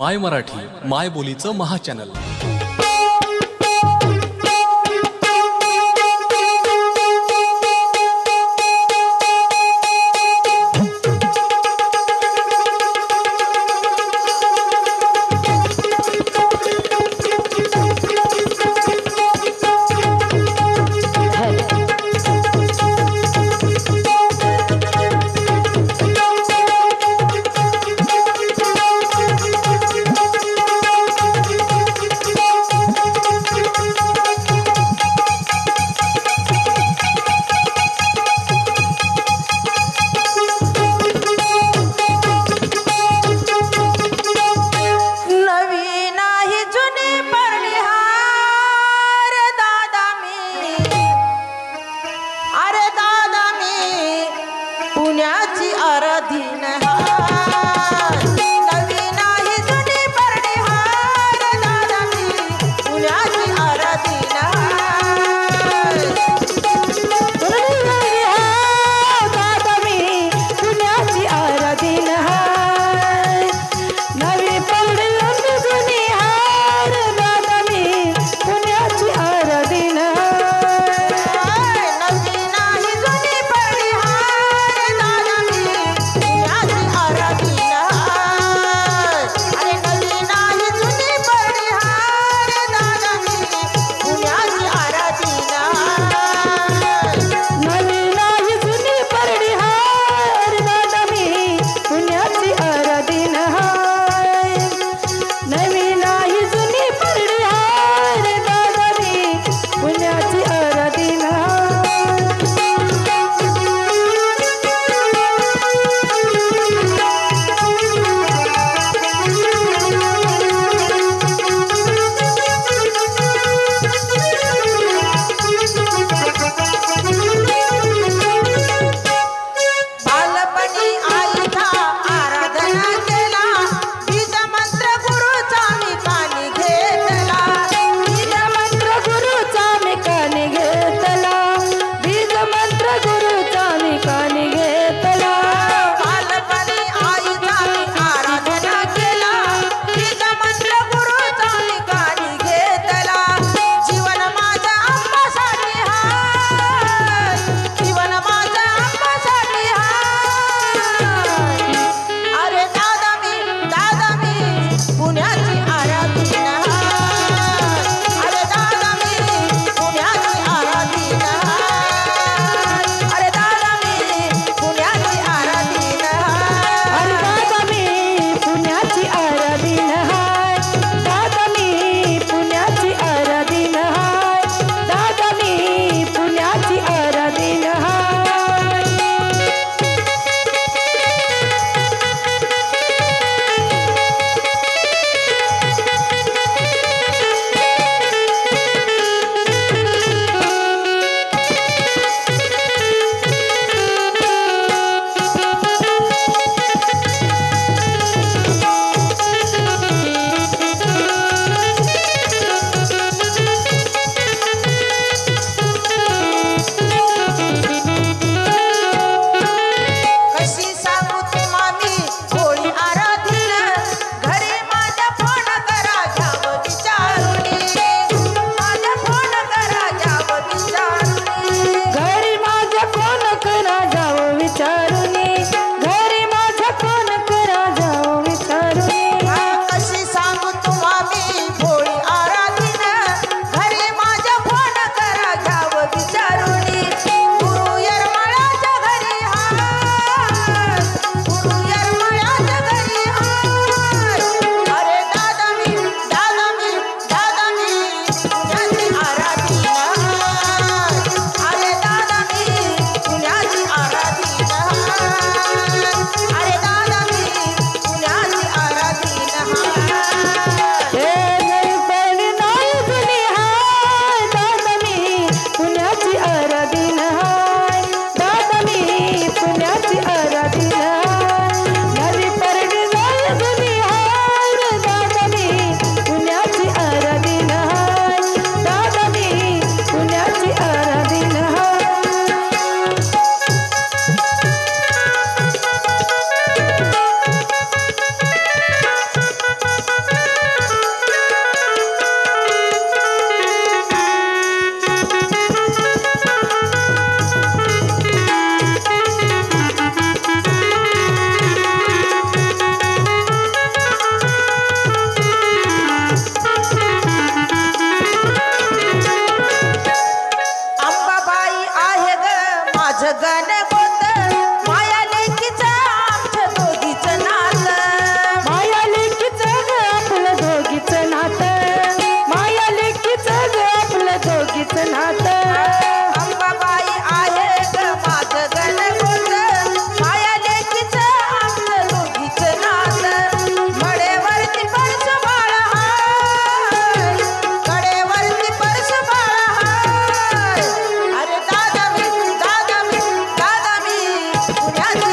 माय मराठी माय बोलीचं महाचॅनल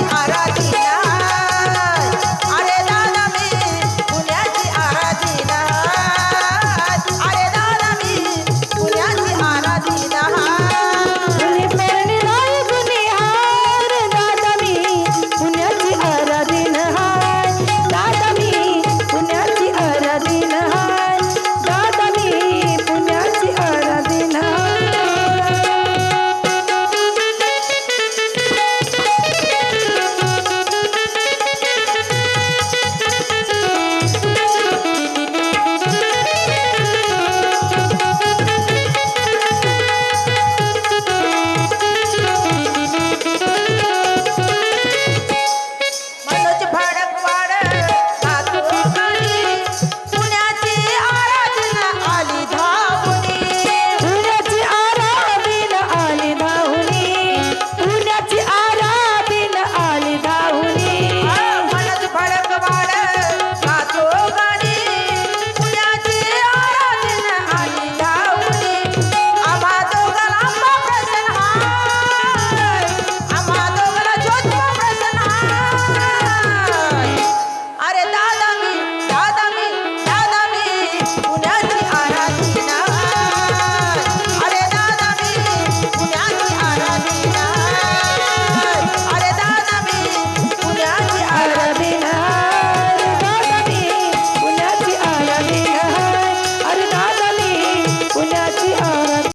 महाराज